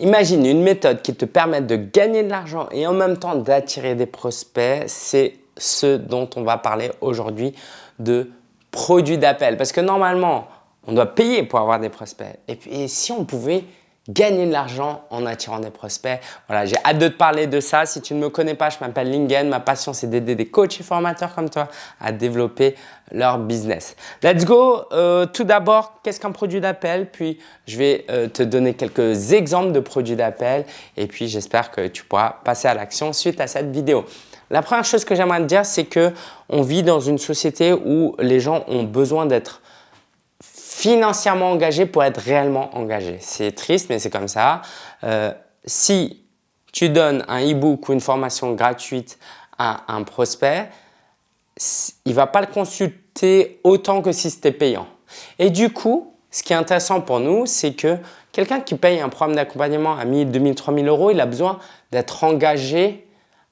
Imagine une méthode qui te permet de gagner de l'argent et en même temps d'attirer des prospects. C'est ce dont on va parler aujourd'hui de produits d'appel. Parce que normalement, on doit payer pour avoir des prospects. Et puis, si on pouvait gagner de l'argent en attirant des prospects. Voilà, j'ai hâte de te parler de ça. Si tu ne me connais pas, je m'appelle Lingen. Ma passion, c'est d'aider des coachs et formateurs comme toi à développer leur business. Let's go. Euh, tout d'abord, qu'est-ce qu'un produit d'appel? Puis, je vais euh, te donner quelques exemples de produits d'appel. Et puis, j'espère que tu pourras passer à l'action suite à cette vidéo. La première chose que j'aimerais te dire, c'est que on vit dans une société où les gens ont besoin d'être financièrement engagé pour être réellement engagé. C'est triste, mais c'est comme ça. Euh, si tu donnes un e-book ou une formation gratuite à un prospect, il ne va pas le consulter autant que si c'était payant. Et du coup, ce qui est intéressant pour nous, c'est que quelqu'un qui paye un programme d'accompagnement à 1000, 2000, 3000 euros, il a besoin d'être engagé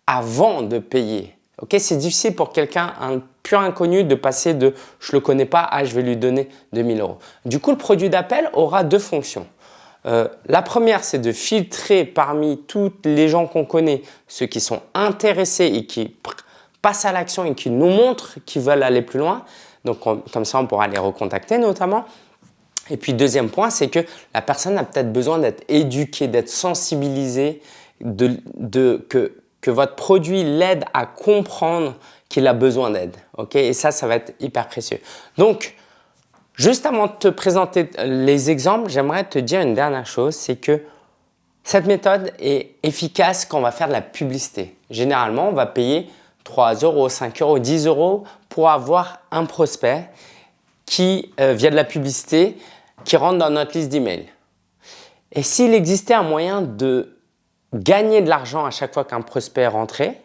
avant de payer. C'est difficile pour quelqu'un, un inconnu, de passer de « je le connais pas » à « je vais lui donner 2000 euros ». Du coup, le produit d'appel aura deux fonctions. Euh, la première, c'est de filtrer parmi tous les gens qu'on connaît, ceux qui sont intéressés et qui passent à l'action et qui nous montrent qu'ils veulent aller plus loin. Donc, comme ça, on pourra les recontacter notamment. Et puis, deuxième point, c'est que la personne a peut-être besoin d'être éduquée, d'être sensibilisée, de, que que votre produit l'aide à comprendre qu'il a besoin d'aide. ok? Et ça, ça va être hyper précieux. Donc, juste avant de te présenter les exemples, j'aimerais te dire une dernière chose, c'est que cette méthode est efficace quand on va faire de la publicité. Généralement, on va payer 3 euros, 5 euros, 10 euros pour avoir un prospect qui, euh, via de la publicité, qui rentre dans notre liste d'emails. Et s'il existait un moyen de gagner de l'argent à chaque fois qu'un prospect rentrait,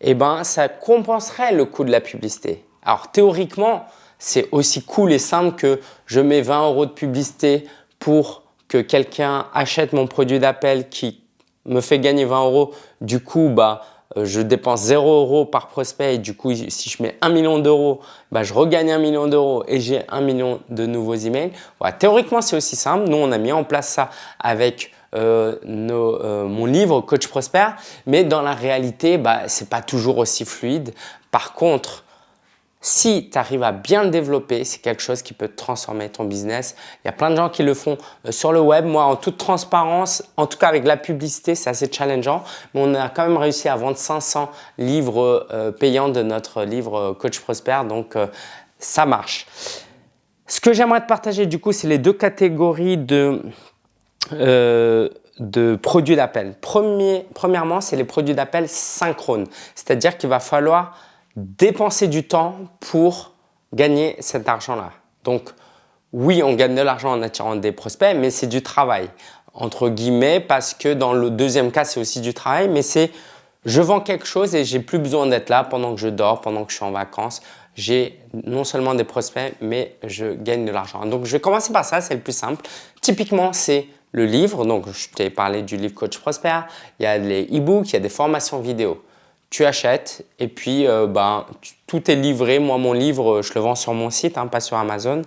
eh ben, ça compenserait le coût de la publicité. Alors théoriquement, c'est aussi cool et simple que je mets 20 euros de publicité pour que quelqu'un achète mon produit d'appel qui me fait gagner 20 euros. Du coup, bah, euh, je dépense 0 euros par prospect et du coup, si je mets 1 million d'euros, bah, je regagne 1 million d'euros et j'ai 1 million de nouveaux emails. Théoriquement, c'est aussi simple. Nous, on a mis en place ça avec euh, euh, mon livre Coach Prosper, mais dans la réalité, bah, ce n'est pas toujours aussi fluide. Par contre, si tu arrives à bien le développer, c'est quelque chose qui peut transformer ton business. Il y a plein de gens qui le font euh, sur le web. Moi, en toute transparence, en tout cas avec la publicité, c'est assez challengeant. Mais on a quand même réussi à vendre 500 livres payants de notre livre Coach Prosper. Donc, ça marche. Ce que j'aimerais te partager du coup, c'est les deux catégories de, euh, de produits d'appel. Premièrement, c'est les produits d'appel synchrones. C'est-à-dire qu'il va falloir dépenser du temps pour gagner cet argent-là. Donc, oui, on gagne de l'argent en attirant des prospects, mais c'est du travail, entre guillemets, parce que dans le deuxième cas, c'est aussi du travail, mais c'est je vends quelque chose et j'ai plus besoin d'être là pendant que je dors, pendant que je suis en vacances. J'ai non seulement des prospects, mais je gagne de l'argent. Donc, je vais commencer par ça, c'est le plus simple. Typiquement, c'est le livre, donc je t'ai parlé du livre Coach Prosper, il y a les e-books, il y a des formations vidéo. Tu achètes et puis euh, ben, tout est livré. Moi, mon livre, je le vends sur mon site, hein, pas sur Amazon.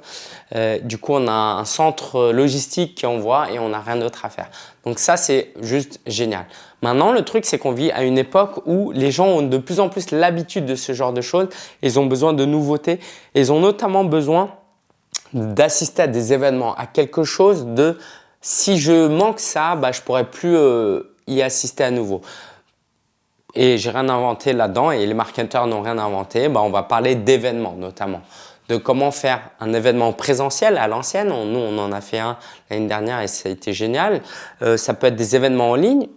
Euh, du coup, on a un centre logistique qui envoie et on n'a rien d'autre à faire. Donc ça, c'est juste génial. Maintenant, le truc, c'est qu'on vit à une époque où les gens ont de plus en plus l'habitude de ce genre de choses. Ils ont besoin de nouveautés. Ils ont notamment besoin d'assister à des événements, à quelque chose de si je manque ça, bah, je pourrais plus euh, y assister à nouveau. Et j'ai rien inventé là-dedans et les marketeurs n'ont rien inventé. Bah, on va parler d'événements notamment, de comment faire un événement présentiel à l'ancienne. Nous, on en a fait un l'année dernière et ça a été génial. Euh, ça peut être des événements en ligne,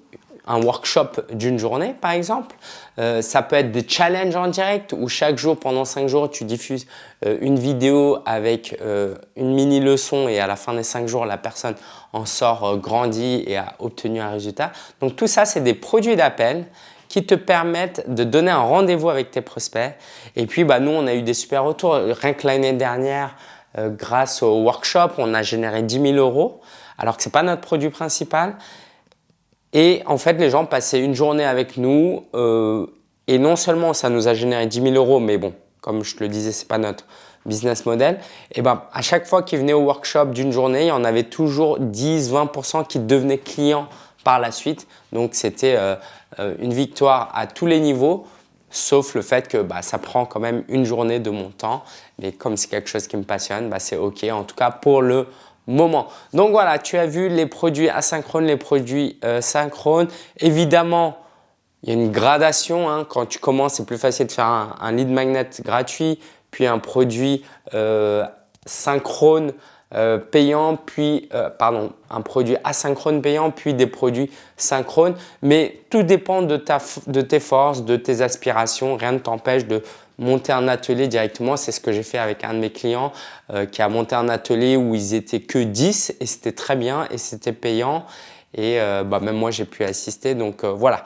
un workshop d'une journée par exemple. Euh, ça peut être des challenges en direct où chaque jour pendant 5 jours tu diffuses euh, une vidéo avec euh, une mini leçon et à la fin des 5 jours la personne en sort grandi et a obtenu un résultat. Donc tout ça c'est des produits d'appel qui te permettent de donner un rendez-vous avec tes prospects. Et puis bah, nous on a eu des super retours. Rien que l'année dernière grâce au workshop on a généré 10 000 euros alors que ce n'est pas notre produit principal. Et en fait, les gens passaient une journée avec nous euh, et non seulement ça nous a généré 10 000 euros, mais bon, comme je te le disais, ce n'est pas notre business model. Et ben, à chaque fois qu'ils venaient au workshop d'une journée, il y en avait toujours 10-20% qui devenaient clients par la suite. Donc, c'était une victoire à tous les niveaux sauf le fait que bah, ça prend quand même une journée de mon temps. Mais comme c'est quelque chose qui me passionne, bah, c'est OK, en tout cas pour le moment. Donc voilà, tu as vu les produits asynchrones, les produits euh, synchrones. Évidemment, il y a une gradation. Hein. Quand tu commences, c'est plus facile de faire un, lead magnet gratuit, puis un produit euh, synchrone euh, payant, puis euh, pardon, un produit asynchrone payant, puis des produits synchrones. Mais tout dépend de, ta, de tes forces, de tes aspirations. Rien ne t'empêche de monter un atelier directement. C'est ce que j'ai fait avec un de mes clients euh, qui a monté un atelier où ils étaient que 10 et c'était très bien et c'était payant. Et bah, même moi, j'ai pu assister. Donc voilà.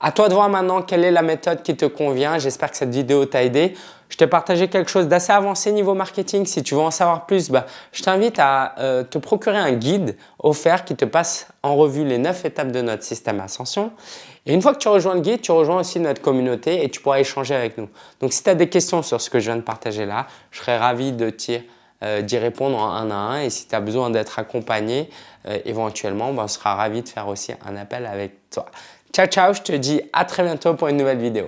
À toi de voir maintenant quelle est la méthode qui te convient. J'espère que cette vidéo t'a aidé. Je t'ai partagé quelque chose d'assez avancé niveau marketing. Si tu veux en savoir plus, bah, je t'invite à euh, te procurer un guide offert qui te passe en revue les 9 étapes de notre système Ascension. Et une fois que tu rejoins le guide, tu rejoins aussi notre communauté et tu pourras échanger avec nous. Donc, si tu as des questions sur ce que je viens de partager là, je serais ravi de euh, d'y répondre en un à un. Et si tu as besoin d'être accompagné, euh, éventuellement, bah, on sera ravi de faire aussi un appel avec toi. Ciao, ciao, je te dis à très bientôt pour une nouvelle vidéo.